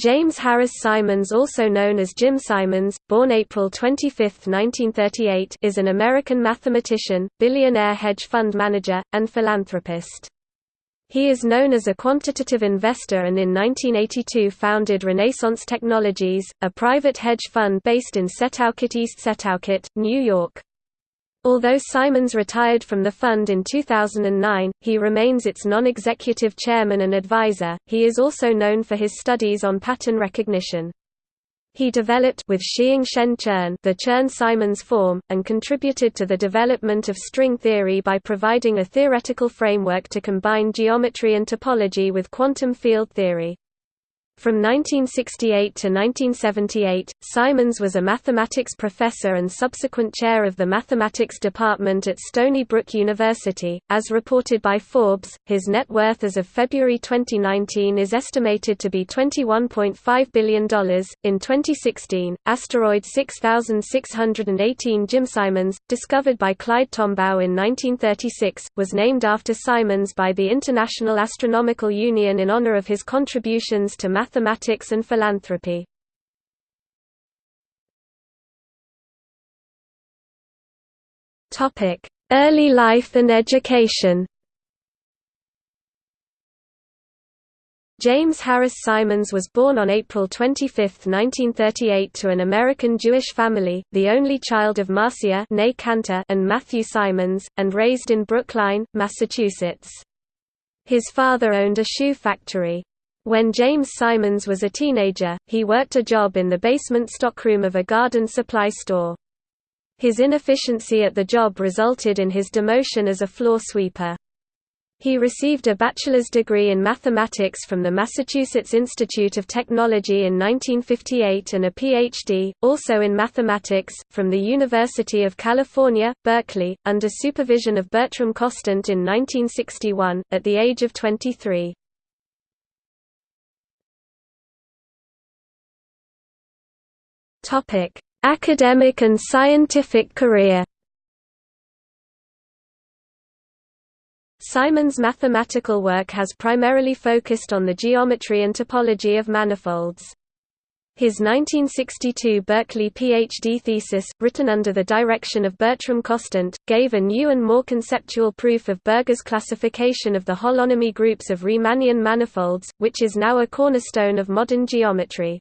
James Harris Simons also known as Jim Simons, born April 25, 1938 is an American mathematician, billionaire hedge fund manager, and philanthropist. He is known as a quantitative investor and in 1982 founded Renaissance Technologies, a private hedge fund based in Setauket East Setauket, New York. Although Simons retired from the fund in 2009, he remains its non-executive chairman and advisor. He is also known for his studies on pattern recognition. He developed with Shiing-Shen Chern the Chern-Simons form, and contributed to the development of string theory by providing a theoretical framework to combine geometry and topology with quantum field theory. From 1968 to 1978, Simons was a mathematics professor and subsequent chair of the mathematics department at Stony Brook University. As reported by Forbes, his net worth as of February 2019 is estimated to be $21.5 billion. In 2016, asteroid 6618 Jim Simons, discovered by Clyde Tombaugh in 1936, was named after Simons by the International Astronomical Union in honor of his contributions to mathematics mathematics and philanthropy. Early life and education James Harris Simons was born on April 25, 1938 to an American Jewish family, the only child of Marcia and Matthew Simons, and raised in Brookline, Massachusetts. His father owned a shoe factory. When James Simons was a teenager, he worked a job in the basement stockroom of a garden supply store. His inefficiency at the job resulted in his demotion as a floor sweeper. He received a bachelor's degree in mathematics from the Massachusetts Institute of Technology in 1958 and a Ph.D., also in mathematics, from the University of California, Berkeley, under supervision of Bertram Kostant in 1961, at the age of 23. Academic and scientific career. Simon's mathematical work has primarily focused on the geometry and topology of manifolds. His 1962 Berkeley PhD thesis, written under the direction of Bertram Kostant, gave a new and more conceptual proof of Berger's classification of the holonomy groups of Riemannian manifolds, which is now a cornerstone of modern geometry.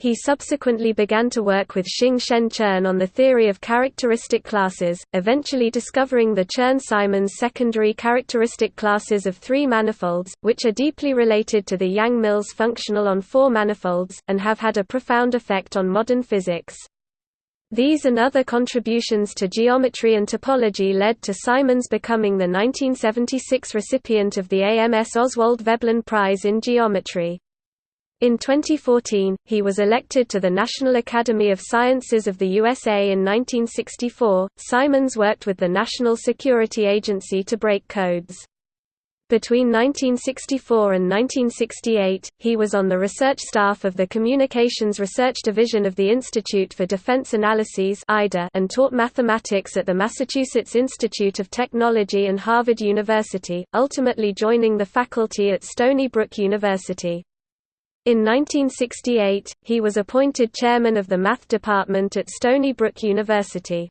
He subsequently began to work with Shiing-Shen Chern on the theory of characteristic classes, eventually discovering the Chern-Simons secondary characteristic classes of three manifolds, which are deeply related to the Yang-Mills functional on four manifolds, and have had a profound effect on modern physics. These and other contributions to geometry and topology led to Simons becoming the 1976 recipient of the AMS Oswald Veblen Prize in Geometry. In 2014, he was elected to the National Academy of Sciences of the USA in 1964. Simons worked with the National Security Agency to break codes. Between 1964 and 1968, he was on the research staff of the Communications Research Division of the Institute for Defense Analyses and taught mathematics at the Massachusetts Institute of Technology and Harvard University, ultimately joining the faculty at Stony Brook University. In 1968, he was appointed chairman of the math department at Stony Brook University.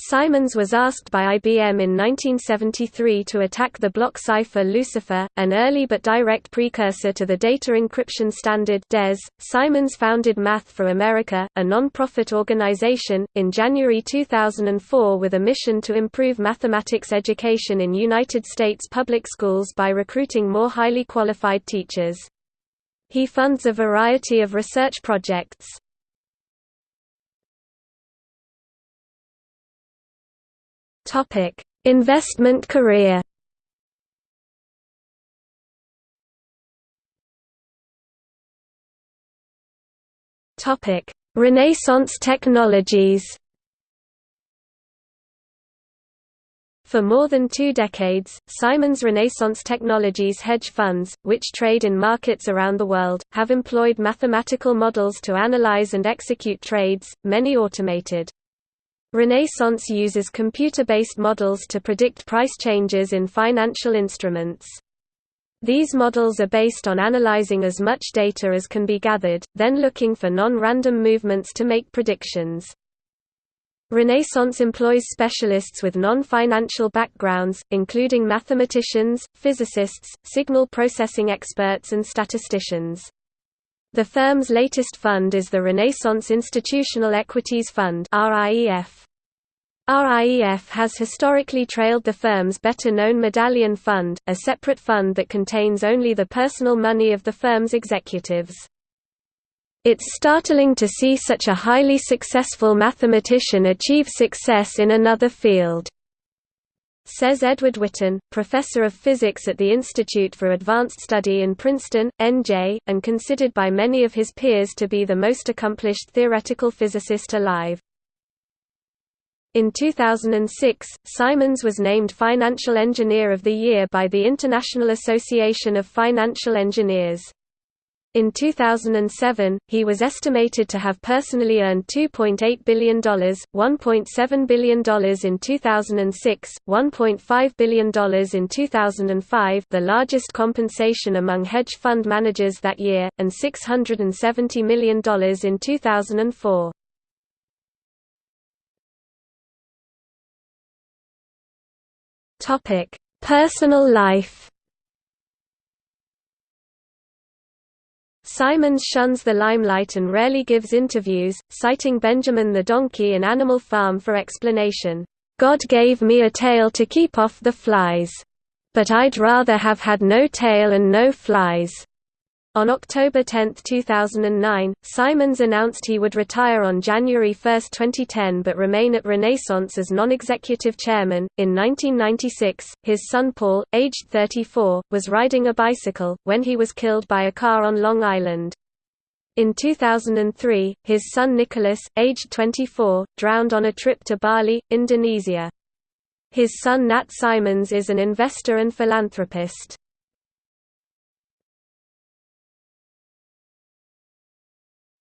Simons was asked by IBM in 1973 to attack the block cipher Lucifer, an early but direct precursor to the data encryption standard DES. Simons founded Math for America, a non-profit organization, in January 2004 with a mission to improve mathematics education in United States public schools by recruiting more highly qualified teachers. He funds a variety of research projects. Investment career. Renaissance Technologies. For more than two decades, Simons Renaissance Technologies hedge funds, which trade in markets around the world, have employed mathematical models to analyze and execute trades, many automated. Renaissance uses computer-based models to predict price changes in financial instruments. These models are based on analyzing as much data as can be gathered, then looking for non-random movements to make predictions. Renaissance employs specialists with non-financial backgrounds, including mathematicians, physicists, signal processing experts and statisticians. The firm's latest fund is the Renaissance Institutional Equities Fund RIEF. RIEF has historically trailed the firm's better-known Medallion Fund, a separate fund that contains only the personal money of the firm's executives. It's startling to see such a highly successful mathematician achieve success in another field says Edward Witten, professor of physics at the Institute for Advanced Study in Princeton, NJ, and considered by many of his peers to be the most accomplished theoretical physicist alive. In 2006, Simons was named Financial Engineer of the Year by the International Association of Financial Engineers. In 2007, he was estimated to have personally earned $2.8 billion, $1.7 billion in 2006, $1.5 billion in 2005 the largest compensation among hedge fund managers that year, and $670 million in 2004. Personal life Simons shuns the limelight and rarely gives interviews, citing Benjamin the donkey in Animal Farm for explanation. God gave me a tail to keep off the flies. But I'd rather have had no tail and no flies. On October 10, 2009, Simons announced he would retire on January 1, 2010 but remain at Renaissance as non-executive chairman. In 1996, his son Paul, aged 34, was riding a bicycle, when he was killed by a car on Long Island. In 2003, his son Nicholas, aged 24, drowned on a trip to Bali, Indonesia. His son Nat Simons is an investor and philanthropist.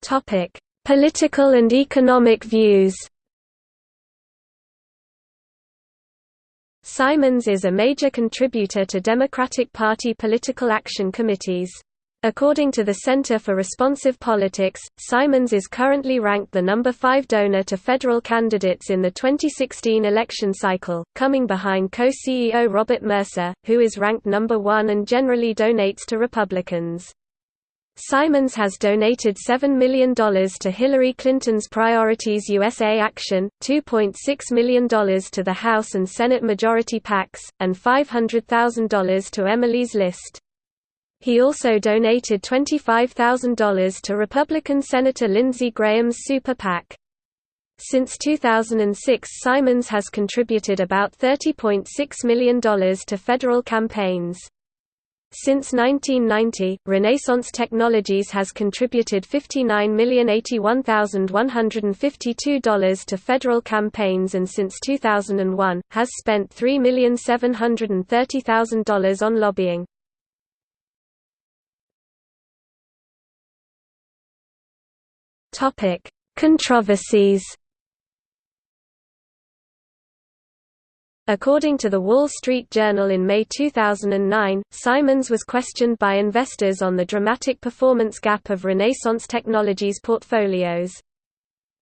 Topic: Political and economic views. Simons is a major contributor to Democratic Party political action committees. According to the Center for Responsive Politics, Simons is currently ranked the number 5 donor to federal candidates in the 2016 election cycle, coming behind co-CEO Robert Mercer, who is ranked number 1 and generally donates to Republicans. Simons has donated $7 million to Hillary Clinton's Priorities USA Action, $2.6 million to the House and Senate Majority PACs, and $500,000 to Emily's List. He also donated $25,000 to Republican Senator Lindsey Graham's Super PAC. Since 2006 Simons has contributed about $30.6 million to federal campaigns. Since 1990, Renaissance Technologies has contributed $59,081,152 to federal campaigns and since 2001, has spent $3,730,000 on lobbying. Controversies According to the Wall Street Journal in May 2009, Simons was questioned by investors on the dramatic performance gap of Renaissance Technologies portfolios.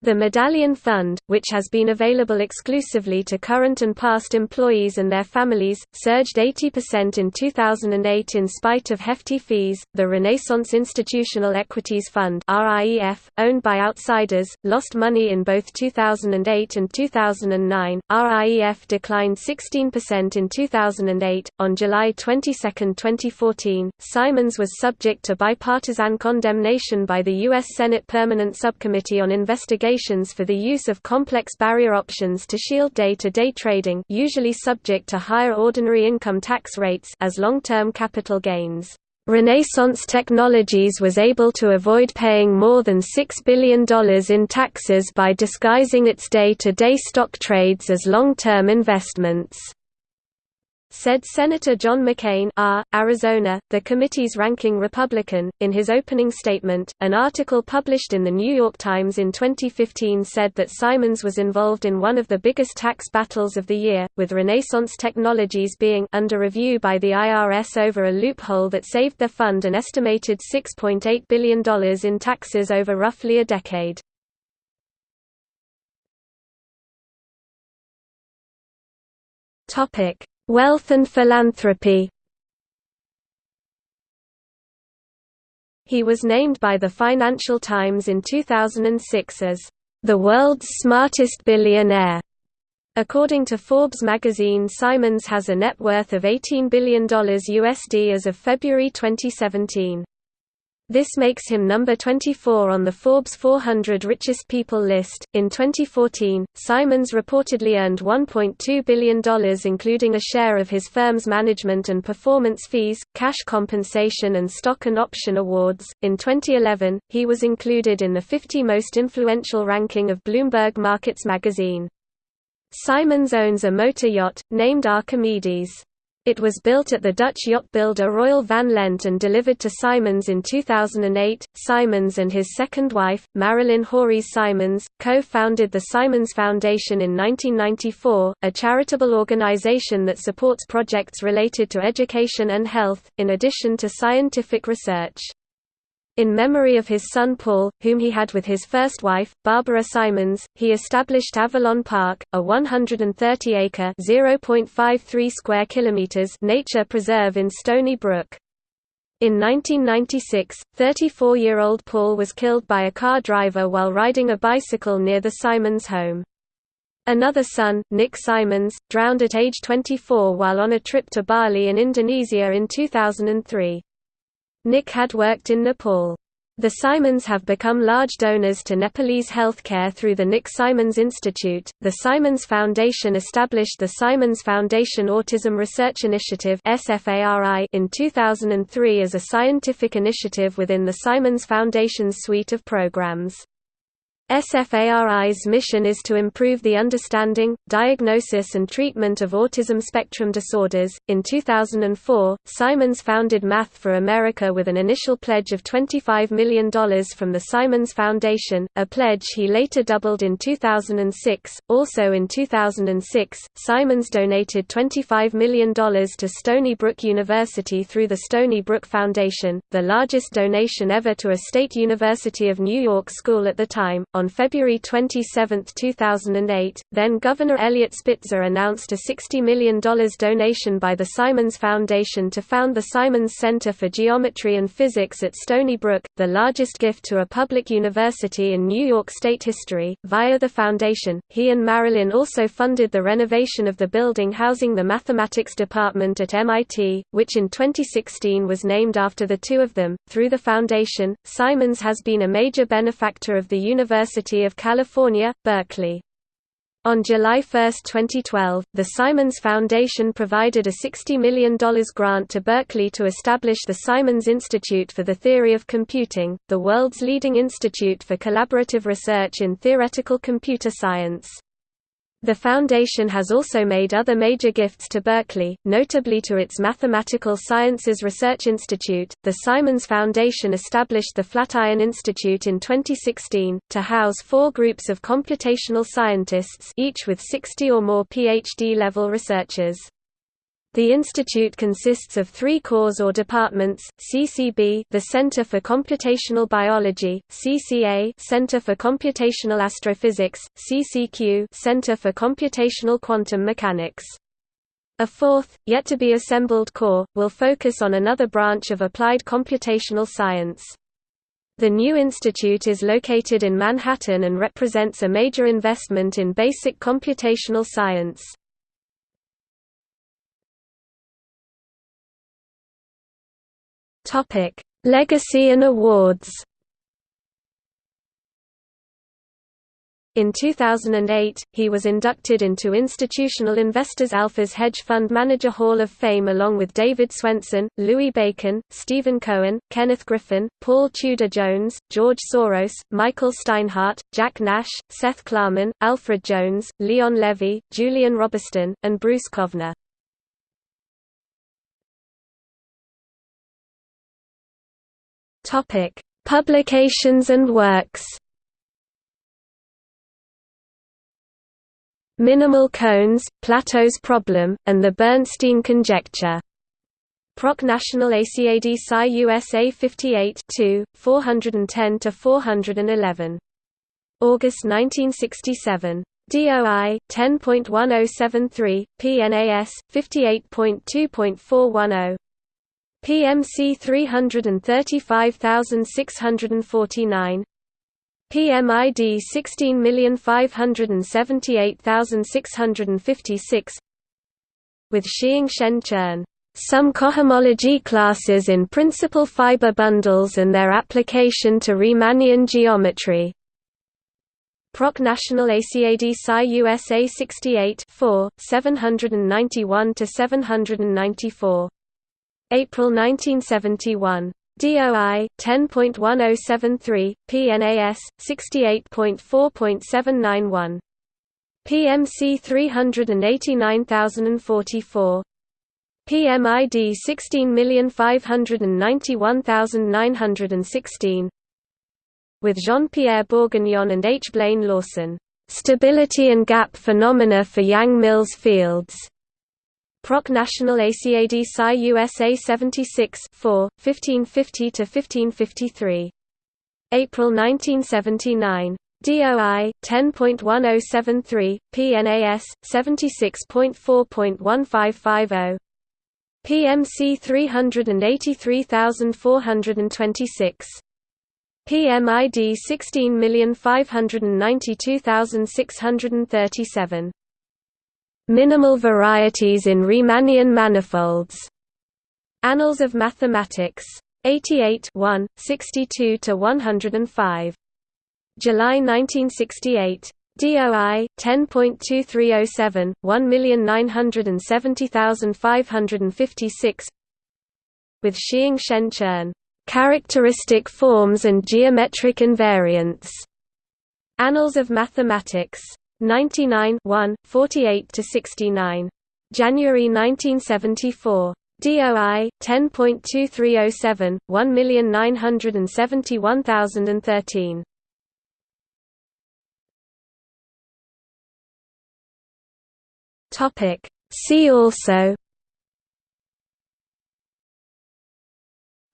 The Medallion Fund, which has been available exclusively to current and past employees and their families, surged 80% in 2008 in spite of hefty fees. The Renaissance Institutional Equities Fund (RIEF), owned by outsiders, lost money in both 2008 and 2009. RIEF declined 16% in 2008. On July 22, 2014, Simons was subject to bipartisan condemnation by the U.S. Senate Permanent Subcommittee on Investigation for the use of complex barrier options to shield day-to-day -day trading usually subject to higher ordinary income tax rates as long-term capital gains. Renaissance Technologies was able to avoid paying more than $6 billion in taxes by disguising its day-to-day -day stock trades as long-term investments. Said Senator John McCain R., Arizona, the committee's ranking Republican. In his opening statement, an article published in the New York Times in 2015 said that Simons was involved in one of the biggest tax battles of the year, with Renaissance Technologies being under review by the IRS over a loophole that saved their fund an estimated $6.8 billion in taxes over roughly a decade. Topic: Wealth and philanthropy. He was named by the Financial Times in 2006 as the world's smartest billionaire. According to Forbes magazine Simons has a net worth of $18 billion USD as of February 2017. This makes him number 24 on the Forbes 400 richest people list. In 2014, Simons reportedly earned $1.2 billion, including a share of his firm's management and performance fees, cash compensation, and stock and option awards. In 2011, he was included in the 50 most influential ranking of Bloomberg Markets magazine. Simons owns a motor yacht, named Archimedes. It was built at the Dutch yacht builder Royal Van Lent and delivered to Simons in 2008. Simons and his second wife, Marilyn Hawrys Simons, co founded the Simons Foundation in 1994, a charitable organization that supports projects related to education and health, in addition to scientific research. In memory of his son Paul, whom he had with his first wife, Barbara Simons, he established Avalon Park, a 130-acre (0.53 square kilometers) nature preserve in Stony Brook. In 1996, 34-year-old Paul was killed by a car driver while riding a bicycle near the Simons home. Another son, Nick Simons, drowned at age 24 while on a trip to Bali in Indonesia in 2003. Nick had worked in Nepal. The Simons have become large donors to Nepalese healthcare through the Nick Simons Institute. The Simons Foundation established the Simons Foundation Autism Research Initiative in 2003 as a scientific initiative within the Simons Foundation's suite of programs. SFARI's mission is to improve the understanding, diagnosis, and treatment of autism spectrum disorders. In 2004, Simons founded Math for America with an initial pledge of $25 million from the Simons Foundation, a pledge he later doubled in 2006. Also in 2006, Simons donated $25 million to Stony Brook University through the Stony Brook Foundation, the largest donation ever to a state University of New York school at the time. On February 27, 2008, then Governor Eliot Spitzer announced a $60 million donation by the Simons Foundation to found the Simons Center for Geometry and Physics at Stony Brook, the largest gift to a public university in New York State history. Via the foundation, he and Marilyn also funded the renovation of the building housing the mathematics department at MIT, which in 2016 was named after the two of them. Through the foundation, Simons has been a major benefactor of the university University of California, Berkeley. On July 1, 2012, the Simons Foundation provided a $60 million grant to Berkeley to establish the Simons Institute for the Theory of Computing, the world's leading institute for collaborative research in theoretical computer science. The foundation has also made other major gifts to Berkeley, notably to its Mathematical Sciences Research Institute. The Simons Foundation established the Flatiron Institute in 2016 to house four groups of computational scientists, each with 60 or more PhD level researchers. The institute consists of three cores or departments, CCB the Center for Computational Biology, CCA Center for Computational Astrophysics, CCQ Center for Computational Quantum Mechanics. A fourth, yet to be assembled core, will focus on another branch of applied computational science. The new institute is located in Manhattan and represents a major investment in basic computational science. Topic: Legacy and awards. In 2008, he was inducted into Institutional Investors Alpha's Hedge Fund Manager Hall of Fame along with David Swensen, Louis Bacon, Stephen Cohen, Kenneth Griffin, Paul Tudor Jones, George Soros, Michael Steinhardt, Jack Nash, Seth Klarman, Alfred Jones, Leon Levy, Julian Robertson, and Bruce Kovner. Topic: Publications and works. Minimal cones, Plato's problem, and the Bernstein conjecture. Proc National ACAD Sci USA 58 410–411. August 1967. DOI 10.1073 PNAS 58.2.410 PMC 335649 PMID 16578656 with Shiing-Shen some cohomology classes in principal fiber bundles and their application to Riemannian geometry. Proc National ACAD Sci USA 68 4, 791–794. April 1971. DOI 10.1073 PNAS 68.4.791 PMC 389044 PMID 16591916 with Jean-Pierre Bourguignon and H. Blaine Lawson, "'Stability and Gap Phenomena for Yang-Mills Fields' Proc National ACAD Sci USA 76 4, 1550–1553. April 1979. DOI 10.1073 PNAS 76.4.1550 PMC 383426 PMID 16592637 Minimal varieties in Riemannian manifolds. Annals of Mathematics. 88 62–105. July 1968. DOI 10.2307 1970556 with Shiing-Shen Chern characteristic forms and geometric invariants Annals of Mathematics 99 1 48 to 69 January 1974 DOI 10.2307 1971013 Topic. See also.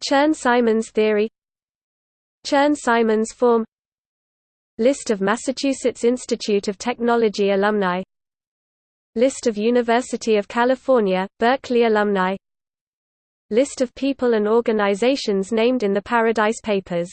Chern-Simons theory. Chern-Simons form List of Massachusetts Institute of Technology alumni. List of University of California, Berkeley alumni. List of people and organizations named in the Paradise Papers